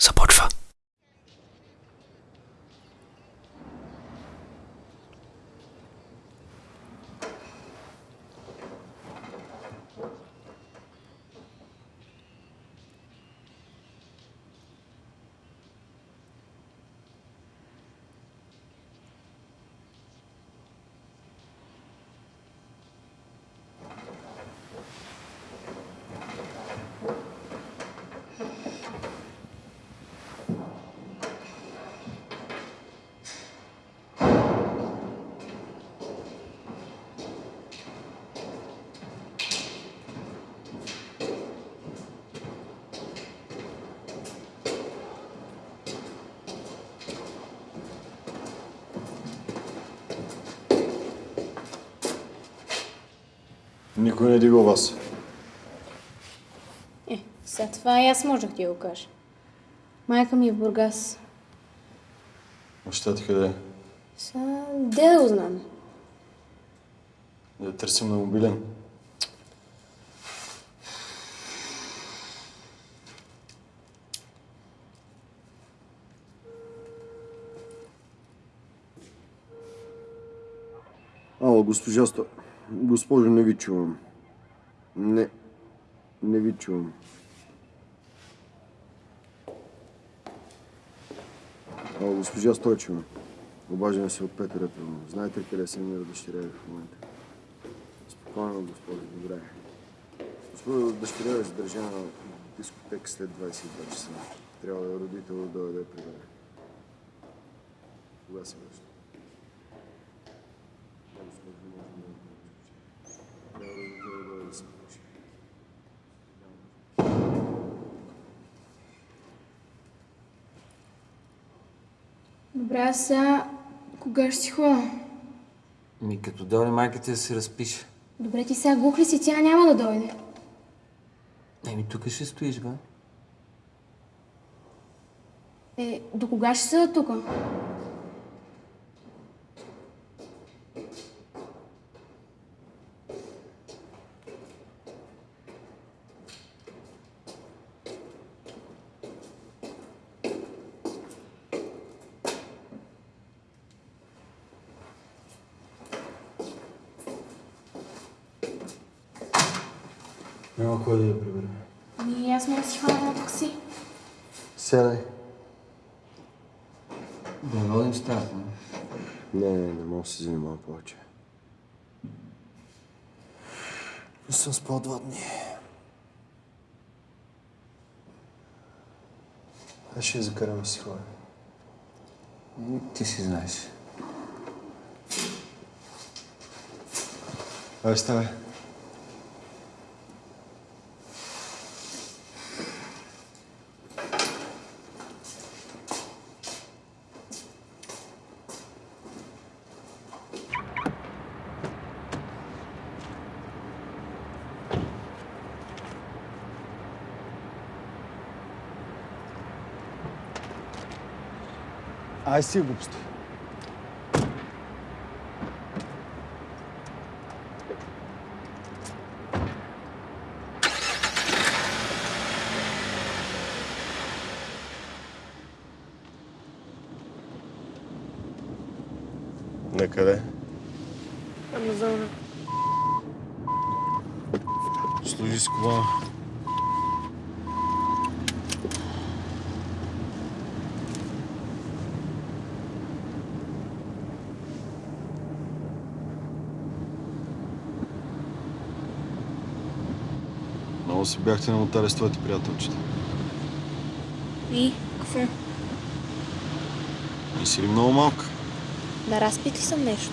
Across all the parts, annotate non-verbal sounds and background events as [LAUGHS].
Support for Никой не дига вас. Е, сега това и аз можех ти го кажа. Майка ми е в Бургас. Баща ти къде е? Сега, де да го знам? Да търсим на мобилен. Ало, госпожа Сто... Госпожо, не ви чувам. Не. Не ви чувам. Ало, госпожа Стойчева. Обаждам се от Петърата. Знаете ли къде се намира дъщеря ви в момента? Спокойно, госпожо, добре. Госпожо, дъщеря ви е задържана в дискотека след 22 часа. Трябва да родител да дойде я прибере. Кога се връща? Госпожо, не можем да Добре, аз сега... Кога ще си ходя? Ми като дойде майката да се разпише. Добре, ти сега глух ли си? Тя няма да дойде. Еми тук ще стоиш, бе. Е, до кога ще седа тук? Няма кой да я прибере. Ами, аз мога да си хвана едно такси. Сядай. Да водим стаята. не? Не, не, мога да се занимавам повече. Не съм спал два дни. Аз ще я закарам си. И ти си знаеш. Ай, ставай. Ай си глупости. Накъде? Амазона. Служи с кола. Много се бяхте намотали с твоите приятелчета. И? Какво? И си ли много малка? Да разпит ли съм нещо?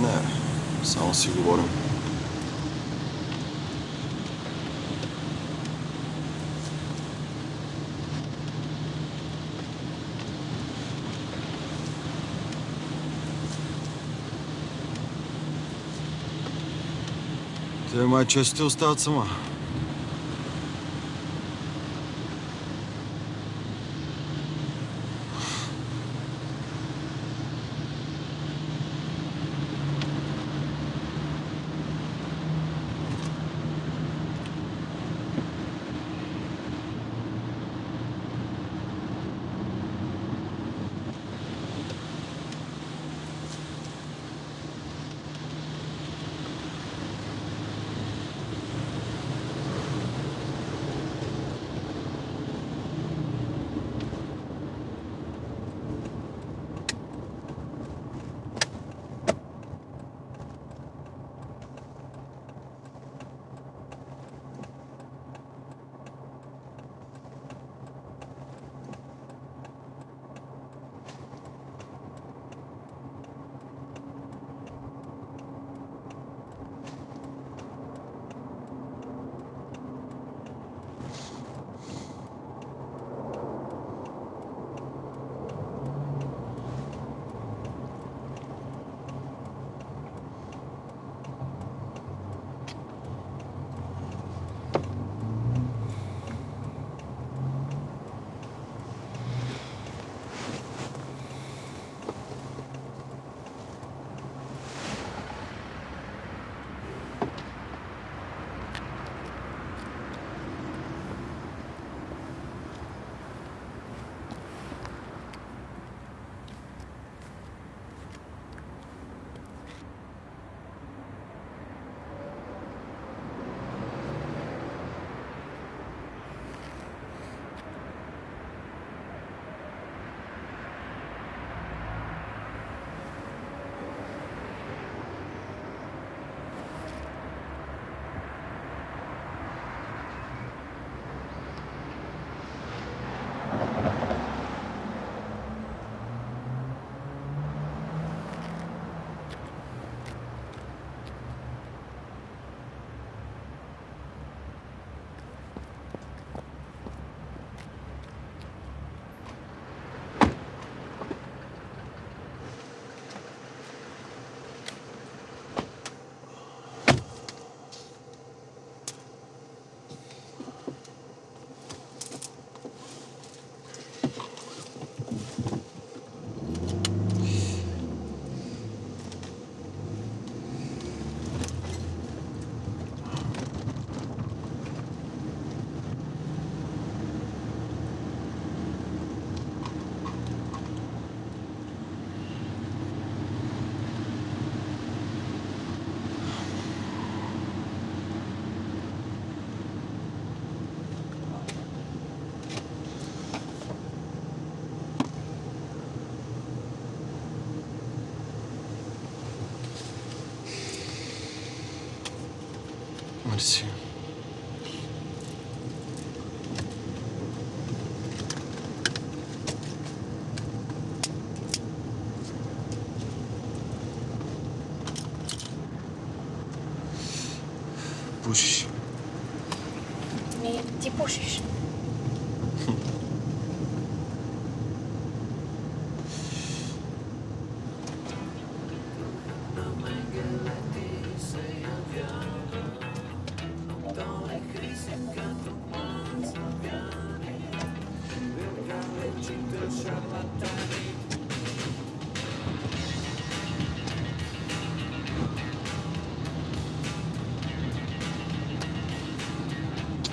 Не, само си говорим. Те май често те остават сама.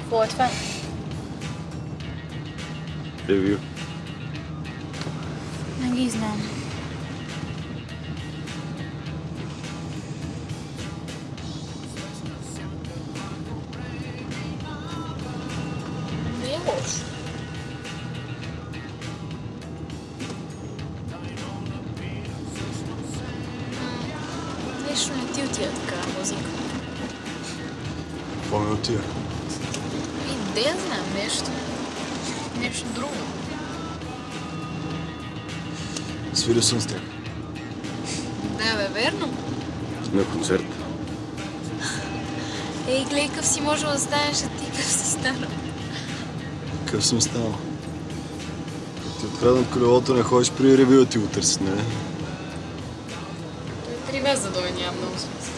Какво е това? Ревю. Не ги Свирил съм с тях. Да, бе, верно. На концерт. Ей, гледай, къв си можел да станеш, а ти къв си станал. Какъв съм станал? Ти откраднат колелото, не ходиш при ревю да ти го търсят, не? Три без да дойде няма много смисъл.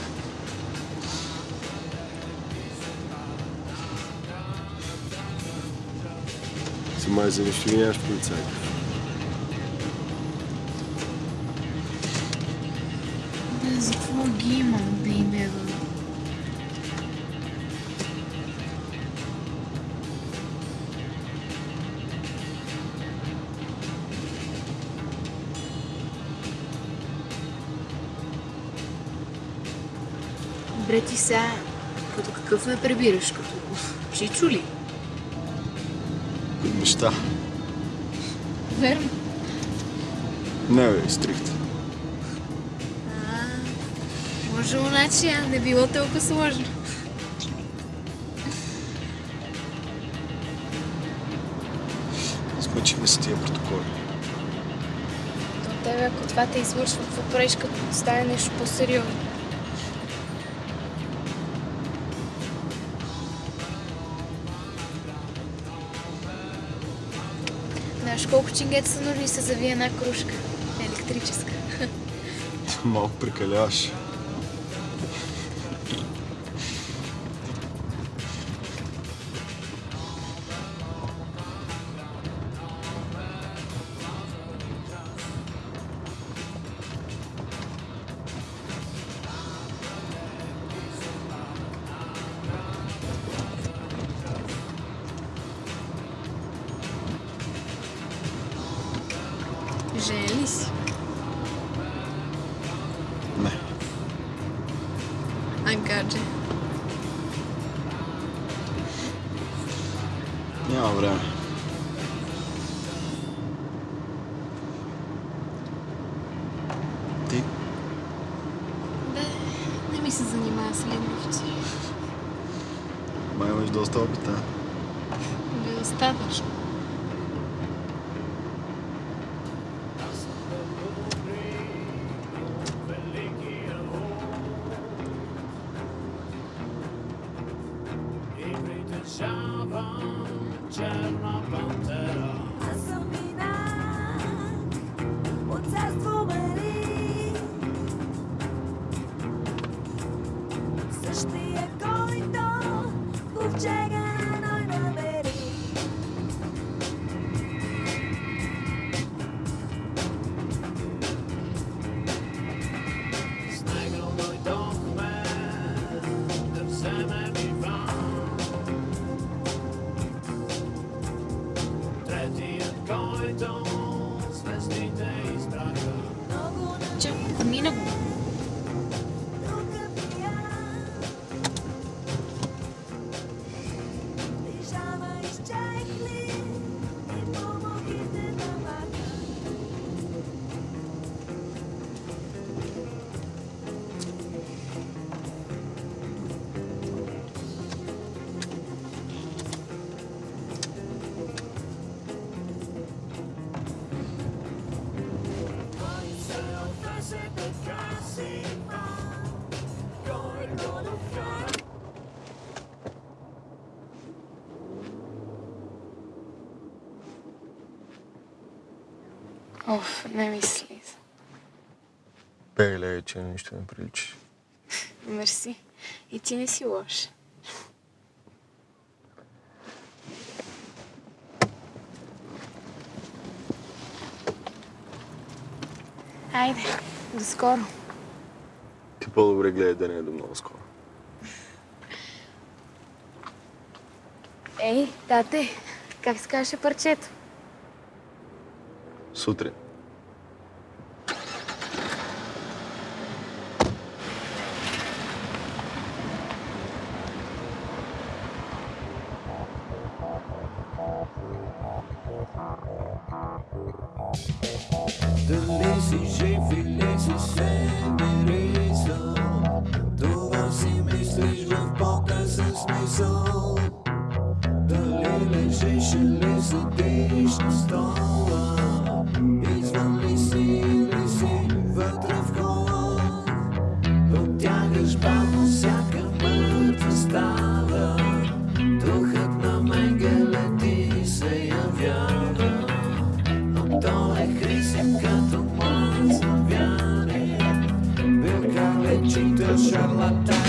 Си май за нищо нямаш полицайка. За какво ги имам да им е бе? Бре ти сега, като какъв ме прибираш? Като чичо ли? Неща. Верно. Не, бе, стрихт. Може значи, а не било толкова сложно. Смъчихме се тия протоколи. То тебе, ако това те извършва, какво правиш, като стане нещо по-сериозно? Знаеш колко чингета са нужни се завие една кружка? Електрическа. Малко прекаляваш. Женен ли си? Не. А гадже. Няма време. Ти? Бе, не ми се занимава с ливници. Май имаш доста опита. Бе, Jagger. Оф, не ми слиза. Пеле, че нищо не приличи. [LAUGHS] Мерси. И ти не си лош. Айде, до скоро. Ти по-добре гледай да не е до много скоро. Ей, тате, как се казваше парчето? Сутрин. travel up